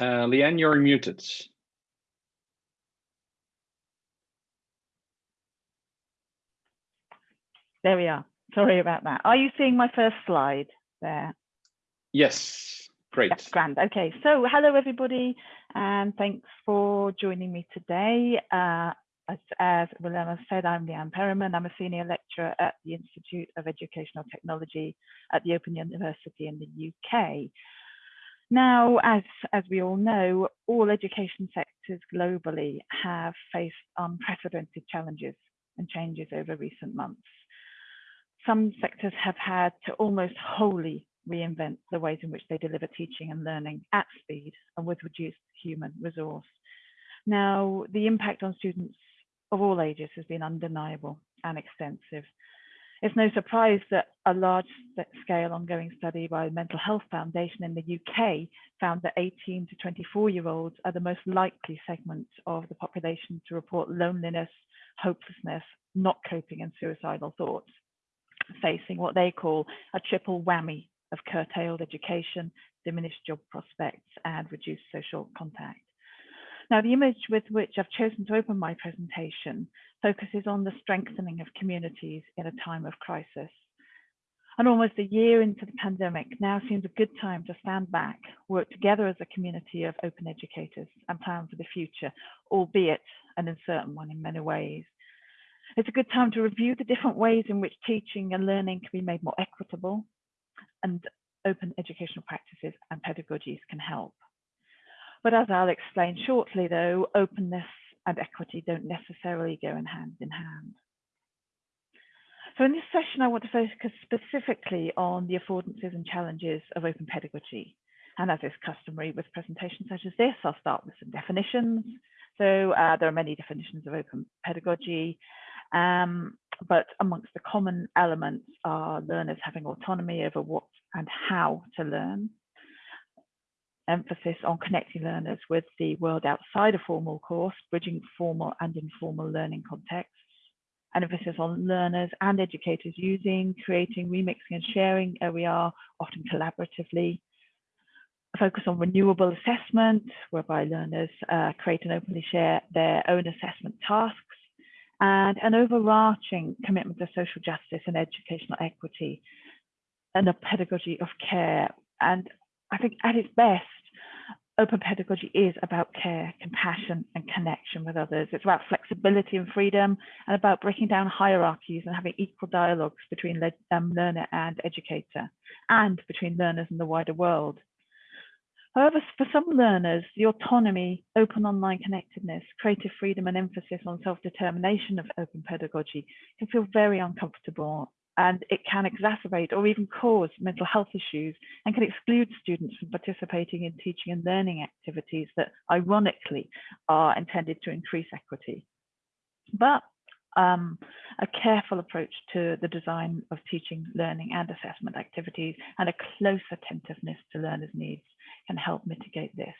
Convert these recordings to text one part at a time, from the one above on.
Uh, Leigh-Anne, you're muted. There we are. Sorry about that. Are you seeing my first slide there? Yes, great. That's grand. Okay, so hello everybody, and thanks for joining me today. Uh, as, as Willem said, I'm Leigh-Anne Perryman. I'm a senior lecturer at the Institute of Educational Technology at the Open University in the UK. Now, as, as we all know, all education sectors globally have faced unprecedented challenges and changes over recent months. Some sectors have had to almost wholly reinvent the ways in which they deliver teaching and learning at speed and with reduced human resource. Now, the impact on students of all ages has been undeniable and extensive. It's no surprise that a large scale ongoing study by the Mental Health Foundation in the UK found that 18 to 24 year olds are the most likely segment of the population to report loneliness, hopelessness, not coping and suicidal thoughts, facing what they call a triple whammy of curtailed education, diminished job prospects and reduced social contact. Now, the image with which I've chosen to open my presentation focuses on the strengthening of communities in a time of crisis. And almost a year into the pandemic now seems a good time to stand back, work together as a community of open educators and plan for the future, albeit an uncertain one in many ways. It's a good time to review the different ways in which teaching and learning can be made more equitable and open educational practices and pedagogies can help. But as I'll explain shortly, though, openness and equity don't necessarily go in hand in hand. So in this session, I want to focus specifically on the affordances and challenges of open pedagogy. And as is customary with presentations such as this, I'll start with some definitions. So uh, there are many definitions of open pedagogy, um, but amongst the common elements are learners having autonomy over what and how to learn, emphasis on connecting learners with the world outside a formal course, bridging formal and informal learning contexts, an emphasis on learners and educators using, creating, remixing and sharing OER, often collaboratively, a focus on renewable assessment, whereby learners uh, create and openly share their own assessment tasks, and an overarching commitment to social justice and educational equity, and a pedagogy of care. And I think at its best, open pedagogy is about care, compassion, and connection with others. It's about flexibility and freedom, and about breaking down hierarchies and having equal dialogues between um, learner and educator, and between learners and the wider world. However, for some learners, the autonomy, open online connectedness, creative freedom, and emphasis on self-determination of open pedagogy can feel very uncomfortable and it can exacerbate or even cause mental health issues and can exclude students from participating in teaching and learning activities that ironically are intended to increase equity. But um, a careful approach to the design of teaching, learning and assessment activities and a close attentiveness to learners' needs can help mitigate this.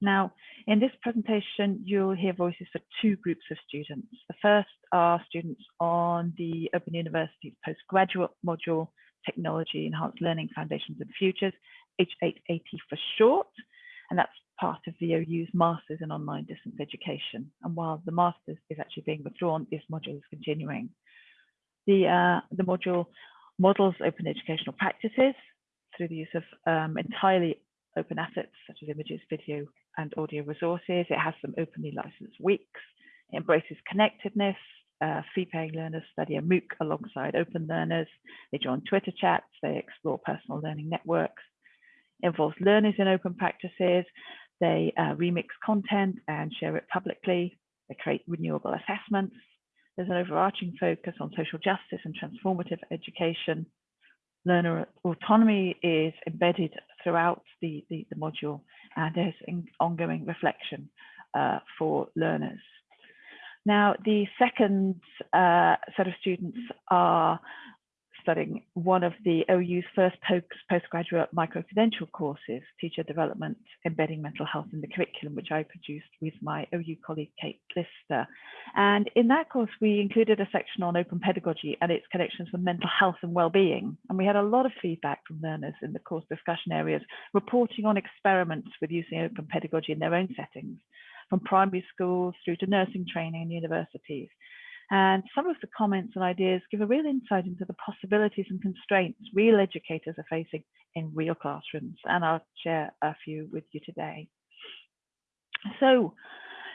Now, in this presentation, you'll hear voices for two groups of students. The first are students on the Open University's postgraduate module, Technology Enhanced Learning Foundations and Futures, H880 for short, and that's part of the OU's Masters in Online Distance Education. And while the Masters is actually being withdrawn, this module is continuing. The, uh, the module models open educational practices through the use of um, entirely open assets such as images, video, and audio resources. It has some openly licensed weeks. It embraces connectedness. Uh, fee-paying learners study a MOOC alongside open learners. They join Twitter chats. They explore personal learning networks. It involves learners in open practices. They uh, remix content and share it publicly. They create renewable assessments. There's an overarching focus on social justice and transformative education learner autonomy is embedded throughout the, the, the module and there's an ongoing reflection uh, for learners. Now, the second uh, set of students are studying one of the OU's first post postgraduate micro-credential courses, Teacher Development Embedding Mental Health in the Curriculum, which I produced with my OU colleague, Kate Lister. And in that course, we included a section on open pedagogy and its connections with mental health and well-being. And we had a lot of feedback from learners in the course discussion areas, reporting on experiments with using open pedagogy in their own settings, from primary schools through to nursing training and universities. And some of the comments and ideas give a real insight into the possibilities and constraints real educators are facing in real classrooms. And I'll share a few with you today. So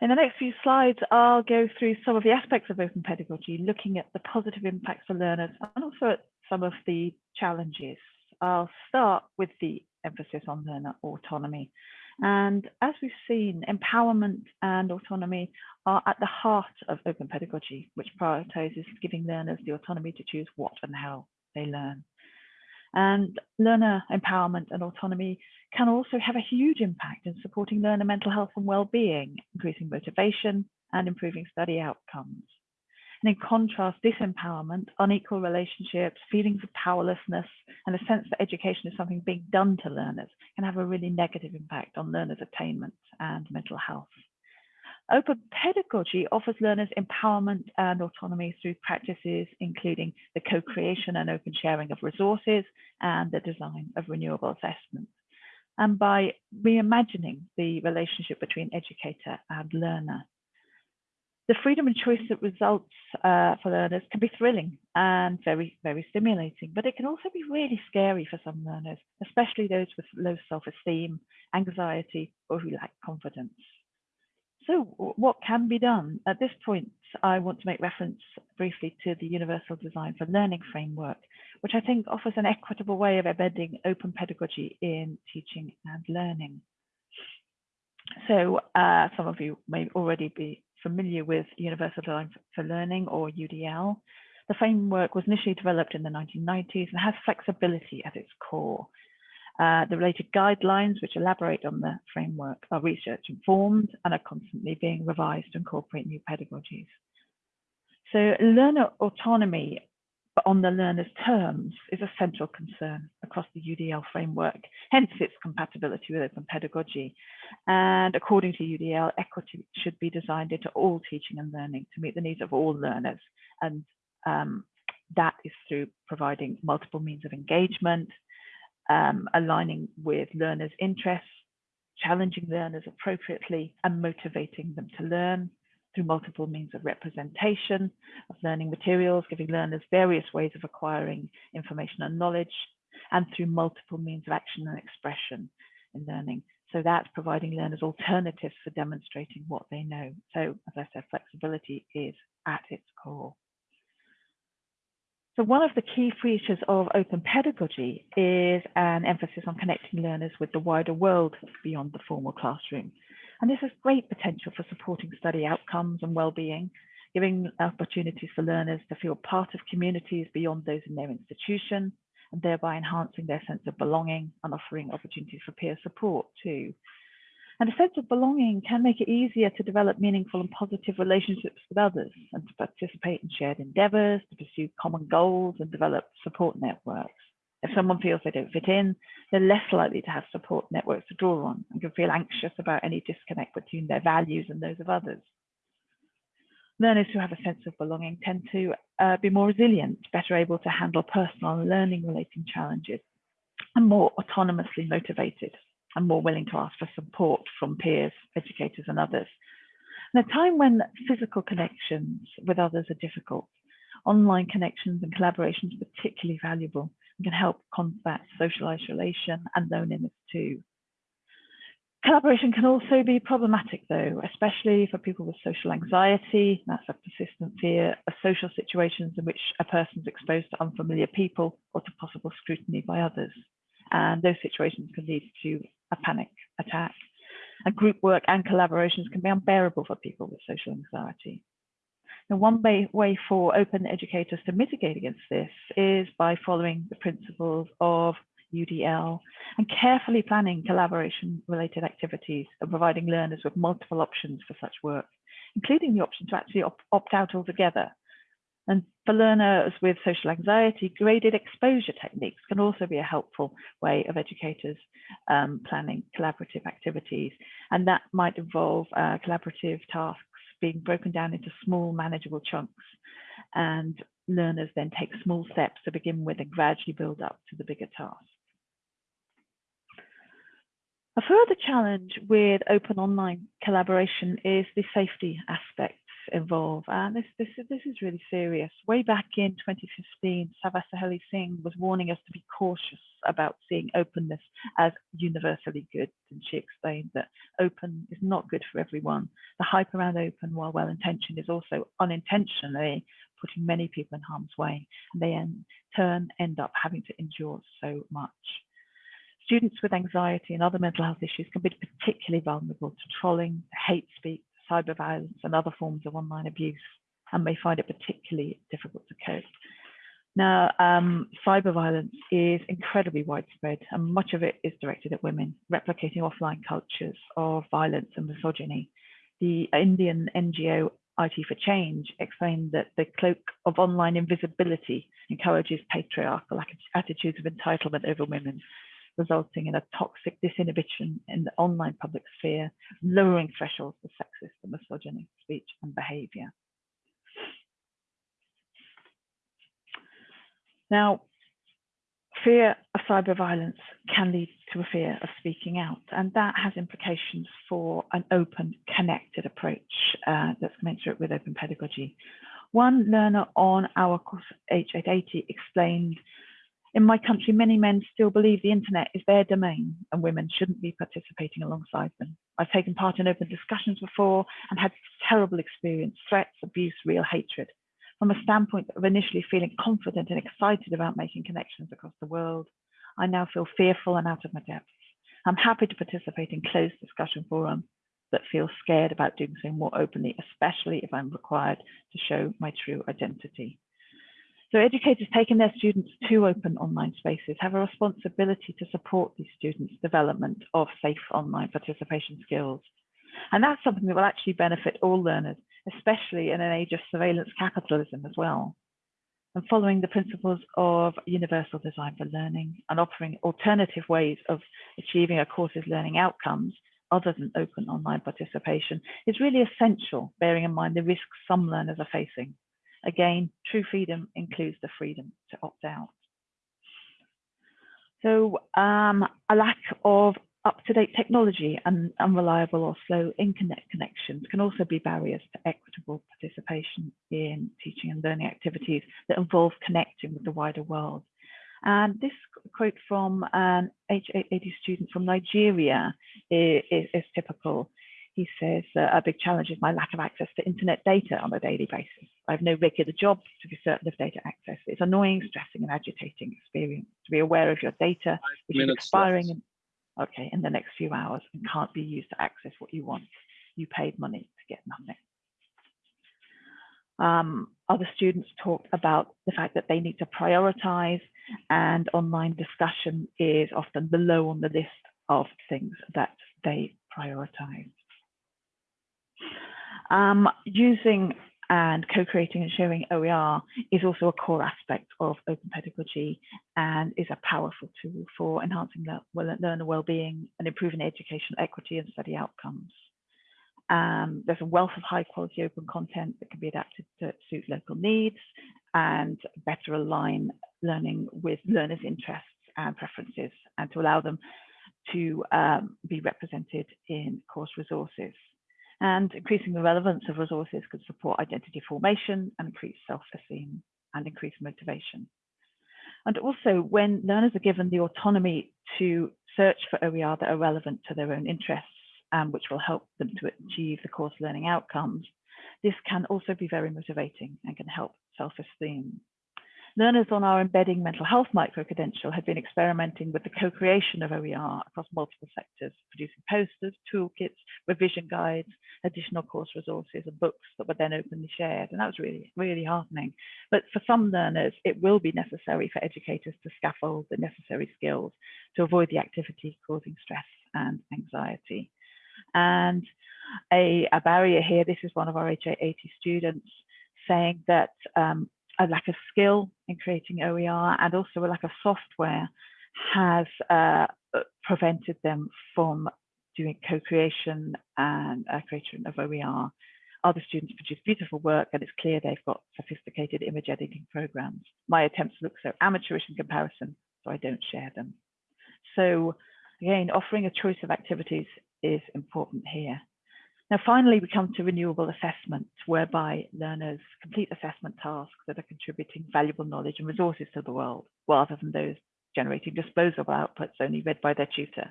in the next few slides, I'll go through some of the aspects of open pedagogy, looking at the positive impacts for learners and also at some of the challenges. I'll start with the emphasis on learner autonomy. And as we've seen, empowerment and autonomy are at the heart of open pedagogy, which prioritizes giving learners the autonomy to choose what and how they learn. And learner empowerment and autonomy can also have a huge impact in supporting learner mental health and well-being, increasing motivation and improving study outcomes. And in contrast, disempowerment, unequal relationships, feelings of powerlessness, and a sense that education is something being done to learners can have a really negative impact on learners' attainment and mental health. Open pedagogy offers learners empowerment and autonomy through practices including the co-creation and open sharing of resources and the design of renewable assessments. And by reimagining the relationship between educator and learner, the freedom and choice that results uh, for learners can be thrilling and very, very stimulating, but it can also be really scary for some learners, especially those with low self-esteem, anxiety, or who lack confidence. So what can be done? At this point, I want to make reference briefly to the Universal Design for Learning framework, which I think offers an equitable way of embedding open pedagogy in teaching and learning. So uh, some of you may already be familiar with Universal Design for Learning or UDL. The framework was initially developed in the 1990s and has flexibility at its core. Uh, the related guidelines, which elaborate on the framework, are research informed and are constantly being revised to incorporate new pedagogies. So learner autonomy but on the learner's terms is a central concern across the UDL framework, hence its compatibility with open pedagogy. And according to UDL, equity should be designed into all teaching and learning to meet the needs of all learners. And um, that is through providing multiple means of engagement, um, aligning with learners' interests, challenging learners appropriately and motivating them to learn, through multiple means of representation of learning materials, giving learners various ways of acquiring information and knowledge, and through multiple means of action and expression in learning. So that's providing learners alternatives for demonstrating what they know. So as I said, flexibility is at its core. So one of the key features of open pedagogy is an emphasis on connecting learners with the wider world beyond the formal classroom. And this has great potential for supporting study outcomes and well-being, giving opportunities for learners to feel part of communities beyond those in their institution, and thereby enhancing their sense of belonging and offering opportunities for peer support too. And a sense of belonging can make it easier to develop meaningful and positive relationships with others and to participate in shared endeavours, to pursue common goals and develop support networks. If someone feels they don't fit in, they're less likely to have support networks to draw on and can feel anxious about any disconnect between their values and those of others. Learners who have a sense of belonging tend to uh, be more resilient, better able to handle personal and learning related challenges, and more autonomously motivated and more willing to ask for support from peers, educators, and others. In a time when physical connections with others are difficult, online connections and collaborations are particularly valuable and can help combat social isolation and loneliness too. Collaboration can also be problematic though, especially for people with social anxiety, that's a persistent fear of social situations in which a person is exposed to unfamiliar people or to possible scrutiny by others. And those situations can lead to a panic attack. And group work and collaborations can be unbearable for people with social anxiety. And one way for open educators to mitigate against this is by following the principles of UDL and carefully planning collaboration related activities and providing learners with multiple options for such work, including the option to actually op opt out altogether. And for learners with social anxiety, graded exposure techniques can also be a helpful way of educators um, planning collaborative activities. And that might involve uh, collaborative tasks being broken down into small manageable chunks. And learners then take small steps to begin with and gradually build up to the bigger task. A further challenge with open online collaboration is the safety aspects involved. And this, this, this is really serious. Way back in 2015, Sava Saheli Singh was warning us to be cautious about seeing openness as universally good. And she explained that open is not good for everyone. The hype around open, while well intentioned, is also unintentionally putting many people in harm's way. And they in turn end up having to endure so much. Students with anxiety and other mental health issues can be particularly vulnerable to trolling, hate speech, cyber violence, and other forms of online abuse, and may find it particularly difficult to cope. Now, um, cyber violence is incredibly widespread, and much of it is directed at women, replicating offline cultures of violence and misogyny. The Indian NGO IT for Change explained that the cloak of online invisibility encourages patriarchal attitudes of entitlement over women, resulting in a toxic disinhibition in the online public sphere, lowering thresholds for sexist and misogyny speech and behavior. Now, fear of cyber violence can lead to a fear of speaking out, and that has implications for an open, connected approach uh, that's commensurate with open pedagogy. One learner on our course H880 explained in my country, many men still believe the internet is their domain and women shouldn't be participating alongside them. I've taken part in open discussions before and had terrible experience, threats, abuse, real hatred. From a standpoint of initially feeling confident and excited about making connections across the world, I now feel fearful and out of my depth. I'm happy to participate in closed discussion forums, but feel scared about doing so more openly, especially if I'm required to show my true identity. So educators taking their students to open online spaces have a responsibility to support these students' development of safe online participation skills. And that's something that will actually benefit all learners, especially in an age of surveillance capitalism as well. And following the principles of universal design for learning and offering alternative ways of achieving a course's learning outcomes other than open online participation is really essential, bearing in mind the risks some learners are facing. Again, true freedom includes the freedom to opt out. So um, a lack of up-to-date technology and unreliable or slow internet connections can also be barriers to equitable participation in teaching and learning activities that involve connecting with the wider world. And this quote from an H880 student from Nigeria is, is, is typical. He says, a big challenge is my lack of access to internet data on a daily basis. I have no regular job to be certain of data access. It's annoying, stressing, and agitating experience to be aware of your data, which is expiring in, okay, in the next few hours and can't be used to access what you want. You paid money to get nothing. Um, other students talked about the fact that they need to prioritize and online discussion is often below on the list of things that they prioritize. Um, using and co-creating and sharing OER is also a core aspect of open pedagogy and is a powerful tool for enhancing learner well-being and improving educational equity and study outcomes. Um, there's a wealth of high quality open content that can be adapted to suit local needs and better align learning with learners' interests and preferences and to allow them to um, be represented in course resources and increasing the relevance of resources could support identity formation and increase self-esteem and increase motivation. And also when learners are given the autonomy to search for OER that are relevant to their own interests and which will help them to achieve the course learning outcomes, this can also be very motivating and can help self-esteem. Learners on our embedding mental health micro-credential have been experimenting with the co-creation of OER across multiple sectors, producing posters, toolkits, revision guides, additional course resources and books that were then openly shared. And that was really, really heartening. But for some learners, it will be necessary for educators to scaffold the necessary skills to avoid the activity causing stress and anxiety. And a, a barrier here, this is one of our h80 students saying that um, a lack of skill in creating OER and also a lack of software has uh, prevented them from doing co-creation and uh, creation of OER. Other students produce beautiful work and it's clear they've got sophisticated image editing programs. My attempts look so amateurish in comparison, so I don't share them. So again, offering a choice of activities is important here. Now, finally, we come to renewable assessment, whereby learners complete assessment tasks that are contributing valuable knowledge and resources to the world, rather than those generating disposable outputs only read by their tutor.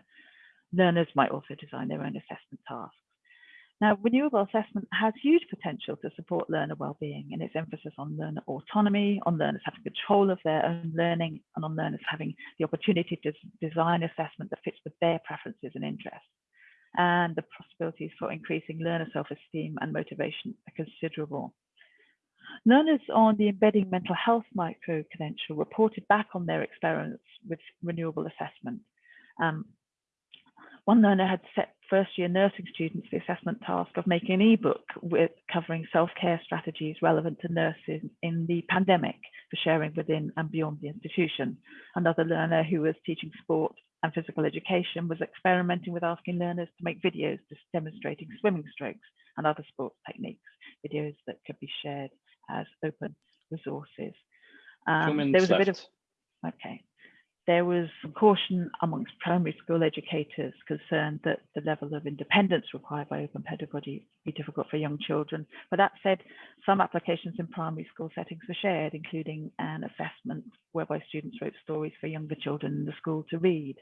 Learners might also design their own assessment tasks. Now, renewable assessment has huge potential to support learner well-being and its emphasis on learner autonomy, on learners having control of their own learning, and on learners having the opportunity to design assessment that fits with their preferences and interests. And the possibilities for increasing learner self-esteem and motivation are considerable. Learners on the Embedding Mental Health micro-credential reported back on their experiments with renewable assessment. Um, one learner had set first year nursing students the assessment task of making an ebook with covering self-care strategies relevant to nurses in the pandemic for sharing within and beyond the institution. Another learner who was teaching sport and physical education was experimenting with asking learners to make videos just demonstrating swimming strokes and other sports techniques, videos that could be shared as open resources. Um, there was left. a bit of, okay, there was caution amongst primary school educators concerned that the level of independence required by open pedagogy would be difficult for young children. But that said, some applications in primary school settings were shared, including an assessment whereby students wrote stories for younger children in the school to read.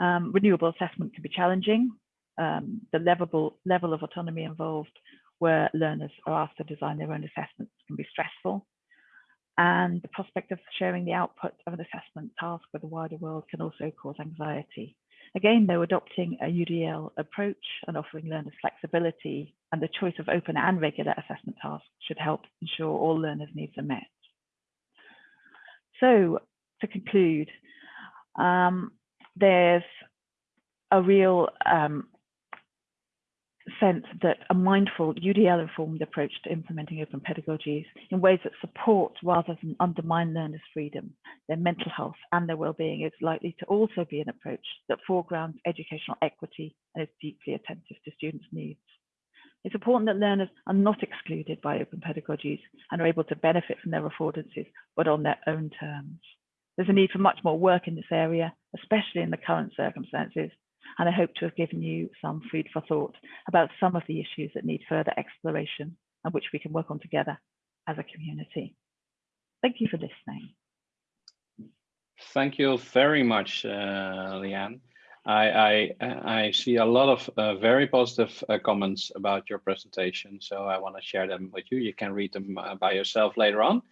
Um, renewable assessment can be challenging. Um, the level, level of autonomy involved where learners are asked to design their own assessments can be stressful and the prospect of sharing the output of an assessment task with the wider world can also cause anxiety. Again, though, adopting a UDL approach and offering learners flexibility and the choice of open and regular assessment tasks should help ensure all learners' needs are met. So to conclude, um, there's a real um, sense that a mindful UDL informed approach to implementing open pedagogies in ways that support rather than undermine learners' freedom, their mental health and their well-being is likely to also be an approach that foregrounds educational equity and is deeply attentive to students' needs. It's important that learners are not excluded by open pedagogies and are able to benefit from their affordances, but on their own terms. There's a need for much more work in this area, especially in the current circumstances, and I hope to have given you some food for thought about some of the issues that need further exploration and which we can work on together as a community. Thank you for listening. Thank you very much, uh, Leigh-Anne. I, I, I, see a lot of uh, very positive uh, comments about your presentation, so I want to share them with you. You can read them uh, by yourself later on.